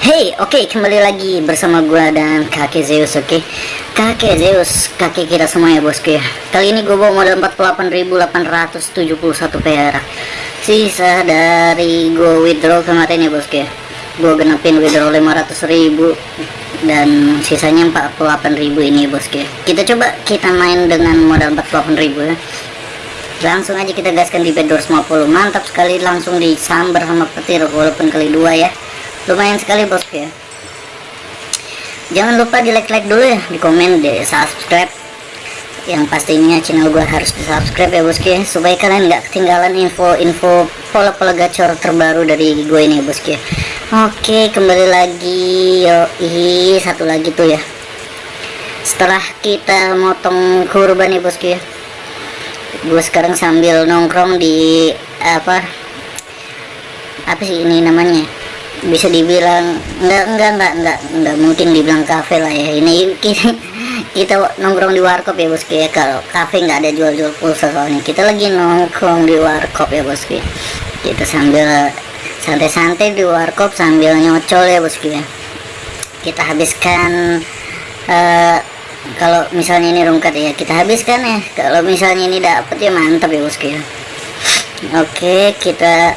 Hey, oke okay, kembali lagi bersama gua dan kakek Zeus, oke? Okay? Kakek Zeus, kakek kita semua ya bosku ya. Kali ini gue bawa modal 48.871 perak. Sisa dari gue withdraw kemarin ya bosku ya. Gue genepin withdraw 500.000 Dan sisanya 48.000 ini bosku ya. Kita coba kita main dengan modal 48.000 ya. Langsung aja kita gaskan di bed 250 Mantap sekali langsung disambar sama petir walaupun kali dua ya lumayan sekali bosku ya. Jangan lupa di like like dulu ya di komen di subscribe yang pastinya channel gue harus di subscribe ya bosku ya supaya kalian nggak ketinggalan info-info pola-pola gacor terbaru dari gue ini bosku ya. Oke kembali lagi yo ih satu lagi tuh ya. Setelah kita motong kurban ya bosku ya. Gue sekarang sambil nongkrong di apa apa sih ini namanya bisa dibilang enggak enggak enggak enggak enggak mungkin dibilang kafe lah ya. Ini kita, kita nongkrong di warkop ya bosku ya. Kalau kafe nggak ada jual-jual pulsa soalnya. Kita lagi nongkrong di warkop ya bosku ya kita sambil santai-santai di warkop sambil nyocol ya bosku ya. Kita habiskan uh, kalau misalnya ini rungkat ya kita habiskan ya. Kalau misalnya ini dapet ya mantap ya bosku ya. Oke kita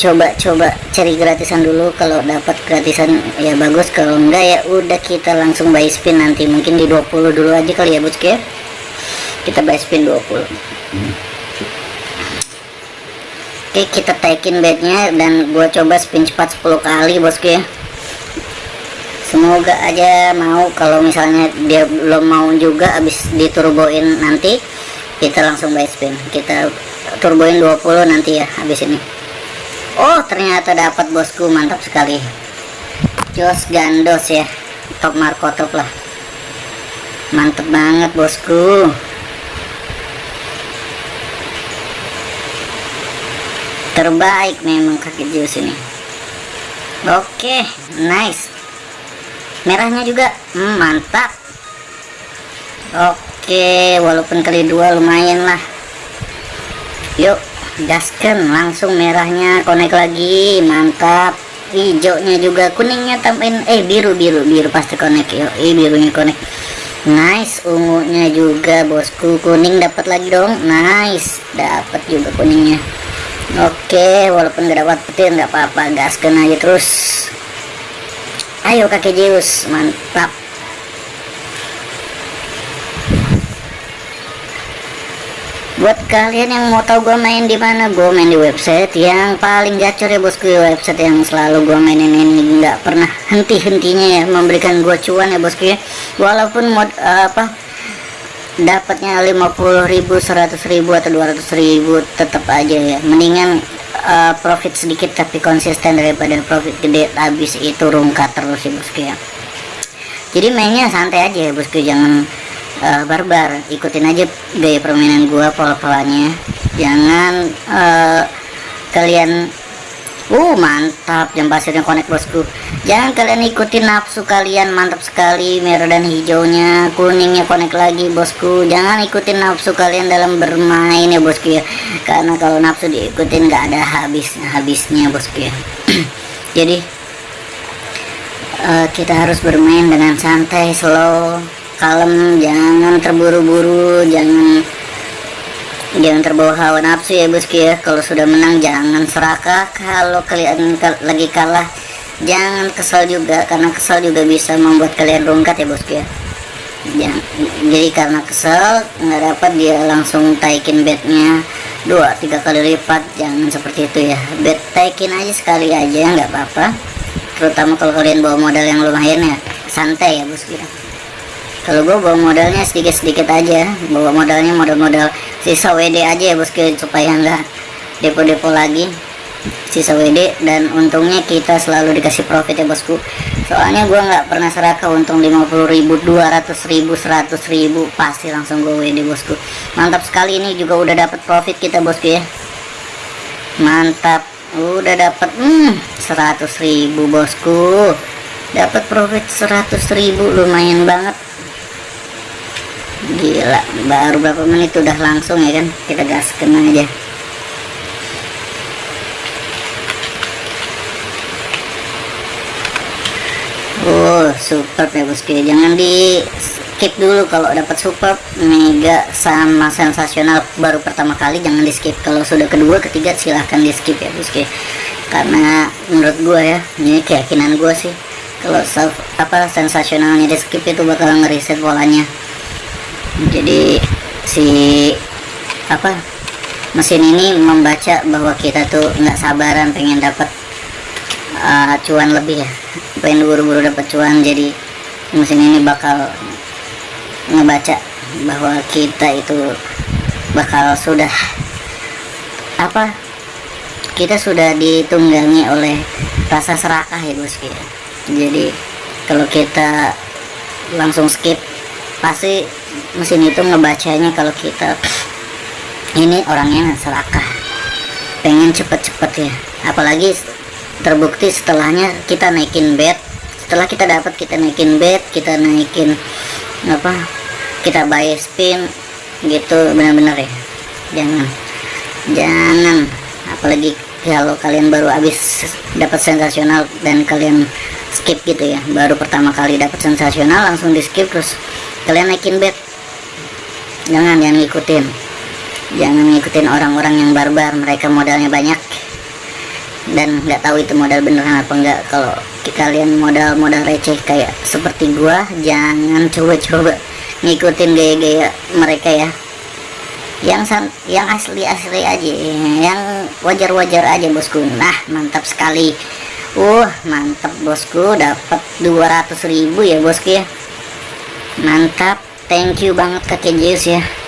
coba-coba cari gratisan dulu. Kalau dapat gratisan ya bagus. Kalau enggak ya udah kita langsung buy spin nanti. Mungkin di 20 dulu aja kali ya bosku ya? Kita buy spin 20 oke kita taikin bednya dan gua coba spin cepat 10 kali bosku ya. Semoga aja mau. Kalau misalnya dia belum mau juga habis diturboin nanti kita langsung buy spin. Kita turboin 20 nanti ya habis ini Oh ternyata dapat bosku. Mantap sekali. Jos gandos ya. Top marco top lah. Mantep banget bosku. Terbaik memang kaki jus ini. Oke okay, nice. Merahnya juga. Hmm, mantap. Oke okay, walaupun kali dua lumayan lah. Yuk gaskan langsung merahnya konek lagi mantap. Hijaunya juga kuningnya tambahin eh biru biru biru pasti konek yo eh birunya konek nice ungunya juga bosku kuning dapat lagi dong. Nice dapat juga kuningnya. Oke walaupun gak dapat petir nggak apa-apa gaskan aja terus. Ayo kakek Zeus mantap buat kalian yang mau tahu gue main di mana gue main di website yang paling gacor ya bosku. Website yang selalu gue mainin ini nggak pernah henti-hentinya ya memberikan gue cuan ya bosku ya. Walaupun mod uh, apa dapatnya 50.000 100.000 atau 200.000 tetap aja ya. Mendingan uh, profit sedikit tapi konsisten daripada profit gede habis itu rungkat terus ya bosku ya. Jadi mainnya santai aja ya bosku. Jangan uh, barbar ikutin aja gaya permainan gua pola-polanya. Jangan uh, kalian uh mantap jam pasirnya connect bosku. Jangan kalian ikutin nafsu kalian mantap sekali merah dan hijaunya kuningnya connect lagi bosku. Jangan ikutin nafsu kalian dalam bermain ya bosku ya. Karena kalau nafsu diikutin nggak ada habisnya habisnya bosku ya. Jadi uh, kita harus bermain dengan santai slow kalem jangan terburu-buru jangan jangan terbawa hawa nafsu ya bosku ya. Kalau sudah menang jangan serakah. Kalau kalian lagi kalah jangan kesal juga karena kesal juga bisa membuat kalian rungkat ya bosku ya. Jangan, jadi karena kesal nggak dapat dia langsung taikin bednya dua tiga kali lipat jangan seperti itu ya. Bed taikin aja sekali aja nggak apa-apa. Terutama kalau kalian bawa modal yang lumayan ya. Santai ya bosku ya kalau gue bawa modalnya sedikit-sedikit aja. Bawa modalnya modal-modal sisa WD aja ya bosku supaya enggak depo-depo lagi sisa WD dan untungnya kita selalu dikasih profit ya bosku soalnya gue nggak pernah serakah untung 50.000 200.000 100.000 pasti langsung gue WD bosku mantap sekali ini juga udah dapat profit kita bosku ya mantap. Udah dapat hmm, 100.000 bosku dapat profit 100.000 lumayan banget gila baru berapa menit udah langsung ya kan kita gaskan aja Oh, super ya bosku. Jangan di skip dulu kalau dapat super mega sama sensasional baru pertama kali jangan di skip. Kalau sudah kedua, ketiga silahkan di skip ya bosku. Karena menurut gue ya, ini keyakinan gue sih. Kalau apa sensasionalnya di skip itu bakal ngeriset polanya. Jadi si apa mesin ini membaca bahwa kita tuh nggak sabaran pengen dapat uh, cuan lebih ya. Pengen buru-buru dapat cuan jadi mesin ini bakal ngebaca bahwa kita itu bakal sudah apa kita sudah ditunggangi oleh rasa serakah ya bosku ya. Jadi kalau kita langsung skip pasti mesin itu ngebacanya kalau kita ini orangnya serakah. Pengen cepet-cepet ya. Apalagi terbukti setelahnya kita naikin bed. Setelah kita dapat kita naikin bed kita naikin apa kita buy spin gitu benar-benar ya. Jangan. Jangan. Apalagi kalau kalian baru habis dapat sensasional dan kalian skip gitu ya. Baru pertama kali dapat sensasional langsung di skip terus kalian naikin bed. Jangan jangan ngikutin. Jangan ngikutin orang-orang yang barbar. Mereka modalnya banyak. Dan nggak tahu itu modal beneran apa enggak kalau kalian modal-modal receh kayak seperti gua jangan coba-coba ngikutin gaya-gaya mereka ya. Yang san yang asli-asli aja yang wajar-wajar aja bosku. Nah mantap sekali. Uh mantap bosku. Dapat 200.000 ya bosku ya mantap. Thank you banget kakek Zeus ya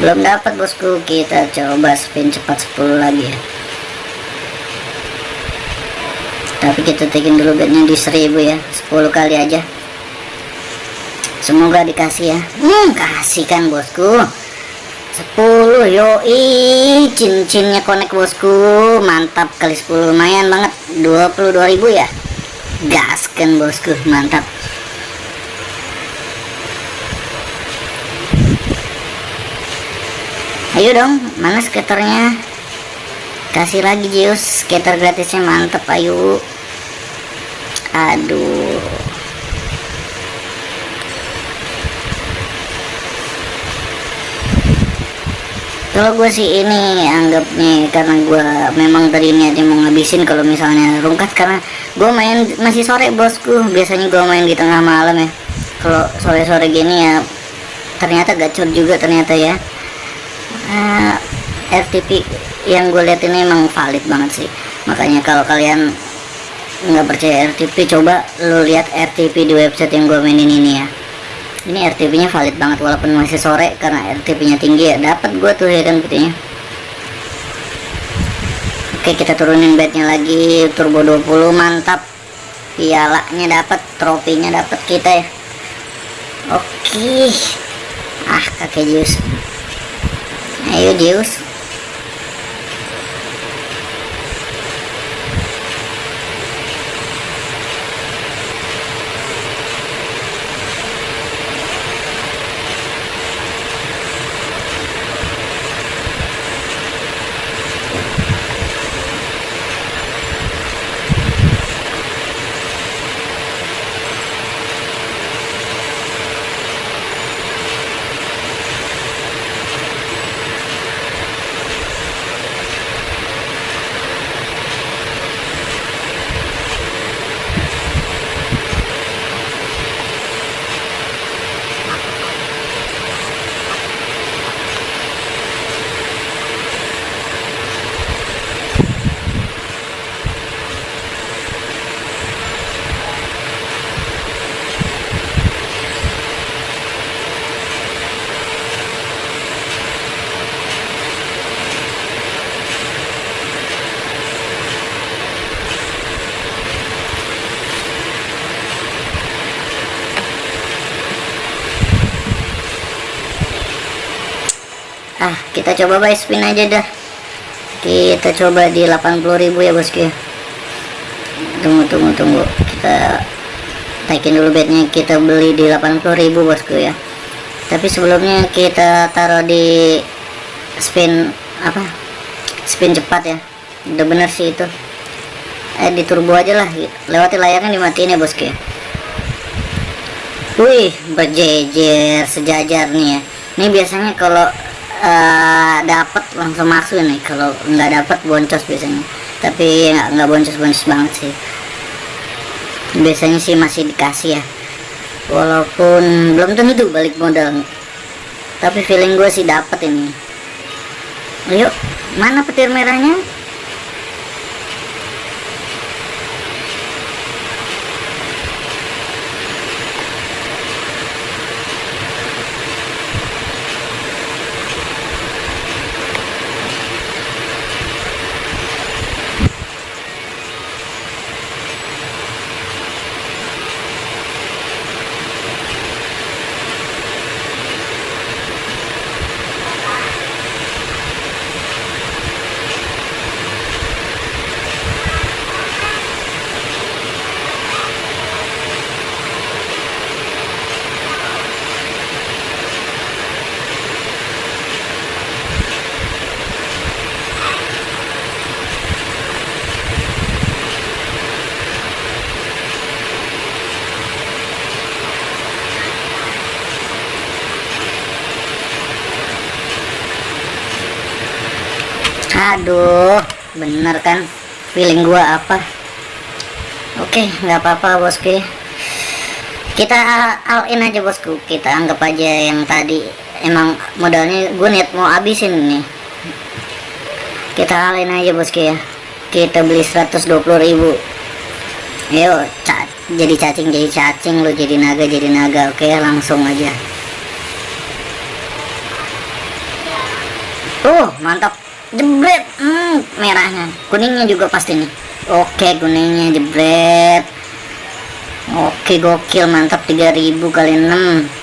belum dapat bosku. Kita coba spin cepat 10 lagi. Ya tapi kita tekin dulu bednya di 1000 ya. 10 kali aja. Semoga dikasih ya. Hmm kasih kan bosku. 10 yoi. Cincinnya connect bosku. Mantap kali 10 lumayan banget. 22.000 ya. Gaskan bosku. Mantap ayo dong mana skaternya? Kasih lagi Zeus. Skater gratisnya mantap ayo. Aduh. Kalau gue sih ini anggap nih karena gue memang tadi niatnya mau ngabisin kalau misalnya rungkat karena gue main masih sore bosku. Biasanya gue main di tengah malam ya. Kalau sore-sore gini ya ternyata gacor juga ternyata ya eh, RTP yang gue lihat ini emang valid banget sih. Makanya kalau kalian nggak percaya RTP coba lo lihat RTP di website yang gue mainin ini ya. Ini RTP nya valid banget walaupun masih sore karena RTP nya tinggi ya. Dapat gua tuh ya kan gitu oke kita turunin bednya lagi. Turbo 20 mantap. Pialanya dapat trofinya dapat kita ya. Oke. Ah kakek Zeus ayo Zeus ah kita coba buy spin aja dah. Kita coba di 80.000 ya bosku ya. Tunggu tunggu tunggu. Kita taikin dulu bednya. Kita beli di 80.000 bosku ya. Tapi sebelumnya kita taruh di spin apa? Spin cepat ya. Udah bener sih itu. Eh di turbo aja lah. Lewati layarnya dimatiin ya bosku ya. Wih berjejer sejajar nih ya. Ini biasanya kalau uh, dapat langsung masuk nih kalau nggak dapat boncos biasanya. Tapi nggak boncos-boncos banget sih. Biasanya sih masih dikasih ya. Walaupun belum tentu balik modal. Tapi feeling gue sih dapat ini. Yuk mana petir merahnya aduh bener kan? Feeling gua apa? Oke nggak apa-apa bosku. Kita all in aja bosku. Kita anggap aja yang tadi. Emang modalnya gue niat mau habisin nih kita all in aja bosku ya. Kita beli 120.000 yuk jadi cacing jadi cacing lo jadi naga jadi naga. Oke langsung aja. Oh mantap jebret. Hmm, merahnya. Kuningnya juga pasti nih. Oke kuningnya jebret. Oke gokil mantap 3000 kali 6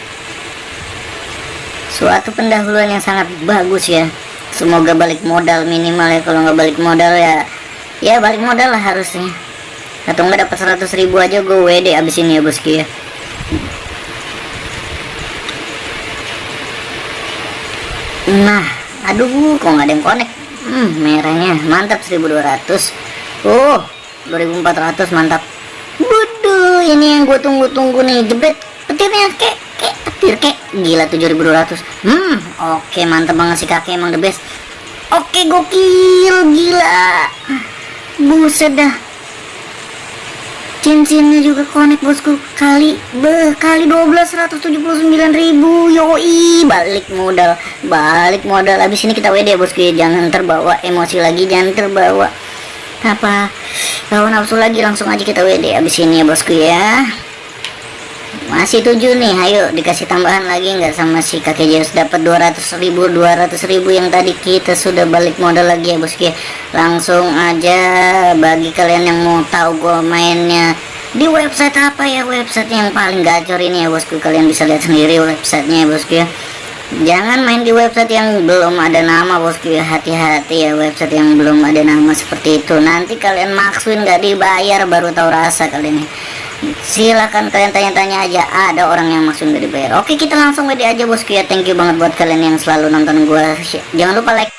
suatu pendahuluan yang sangat bagus ya. Semoga balik modal minimal ya. Kalau nggak balik modal ya ya balik modal lah harusnya. Atau nggak dapat 100 ribu aja gue WD abis ini ya bosku ya. Nah aduh kok nggak ada yang connect hmm, merahnya. Mantap 1200 oh 2400 mantap. Waduh, ini yang gue tunggu-tunggu nih. Jebret petirnya kek kek petir kek. Gila 7200 hmm oke okay, mantap banget sih kakek emang the best. Oke okay, gokil gila. Buset dah cincinnya juga connect bosku. Kali beh kali 12 179 ribu. Yoi balik modal. Balik modal. Habis ini kita WD ya bosku ya. Jangan terbawa emosi lagi jangan terbawa apa kalau nafsu lagi. Langsung aja kita WD habis ini ya bosku ya masih tujuh nih ayo dikasih tambahan lagi nggak sama si kakek Zeus dapat 200 ribu 200 ribu yang tadi kita sudah balik modal lagi ya bosku ya langsung aja bagi kalian yang mau tahu gue mainnya di website apa ya? Website yang paling gacor ini ya bosku kalian bisa lihat sendiri websitenya ya bosku ya jangan main di website yang belum ada nama bosku ya hati-hati ya website yang belum ada nama seperti itu. Nanti kalian maksuin nggak dibayar baru tahu rasa kalian ya silakan kalian tanya-tanya aja ada orang yang maksud dari bayar oke kita langsung WD aja bosku ya thank you banget buat kalian yang selalu nonton gua. Jangan lupa like